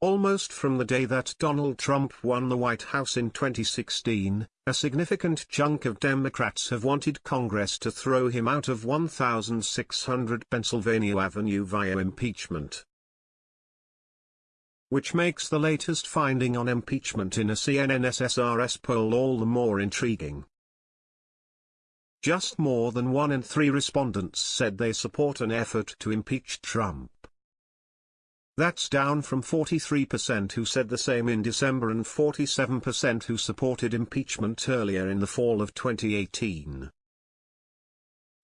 Almost from the day that Donald Trump won the White House in 2016, a significant chunk of Democrats have wanted Congress to throw him out of 1600 Pennsylvania Avenue via impeachment. Which makes the latest finding on impeachment in a CNN SSRS poll all the more intriguing. Just more than one in three respondents said they support an effort to impeach Trump. That's down from 43% who said the same in December and 47% who supported impeachment earlier in the fall of 2018.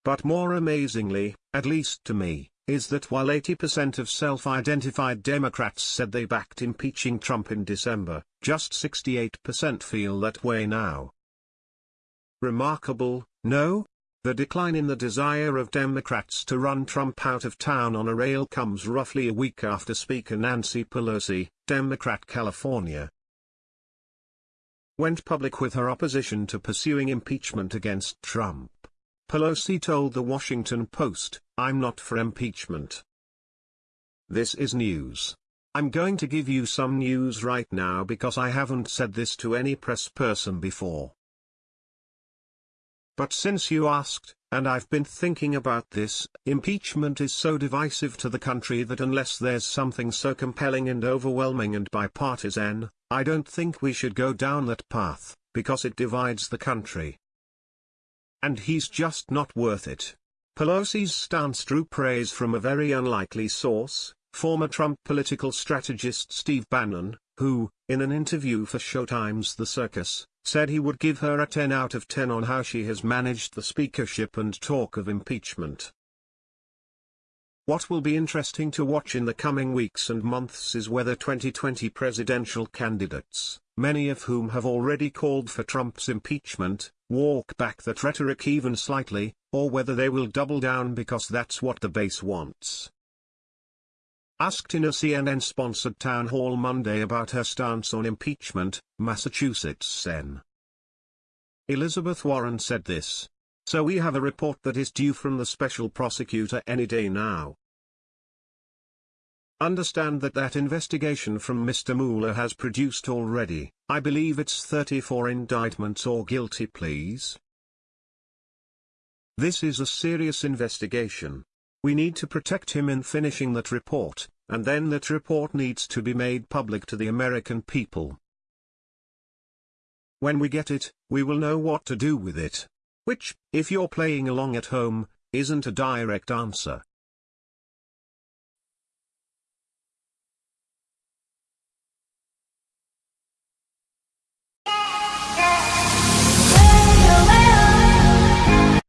But more amazingly, at least to me, is that while 80% of self-identified Democrats said they backed impeaching Trump in December, just 68% feel that way now. Remarkable, no? The decline in the desire of Democrats to run Trump out of town on a rail comes roughly a week after Speaker Nancy Pelosi, Democrat California, went public with her opposition to pursuing impeachment against Trump. Pelosi told the Washington Post, I'm not for impeachment. This is news. I'm going to give you some news right now because I haven't said this to any press person before. But since you asked, and I've been thinking about this, impeachment is so divisive to the country that unless there's something so compelling and overwhelming and bipartisan, I don't think we should go down that path, because it divides the country. And he's just not worth it. Pelosi's stance drew praise from a very unlikely source, former Trump political strategist Steve Bannon, who, in an interview for Showtime's The Circus, said he would give her a 10 out of 10 on how she has managed the speakership and talk of impeachment. What will be interesting to watch in the coming weeks and months is whether 2020 presidential candidates, many of whom have already called for Trump's impeachment, walk back that rhetoric even slightly, or whether they will double down because that's what the base wants. Asked in a CNN-sponsored town hall Monday about her stance on impeachment, Massachusetts Sen. Elizabeth Warren said this. So we have a report that is due from the special prosecutor any day now. Understand that that investigation from Mr. Mueller has produced already, I believe it's 34 indictments or guilty pleas. This is a serious investigation. We need to protect him in finishing that report, and then that report needs to be made public to the American people. When we get it, we will know what to do with it. Which, if you're playing along at home, isn't a direct answer.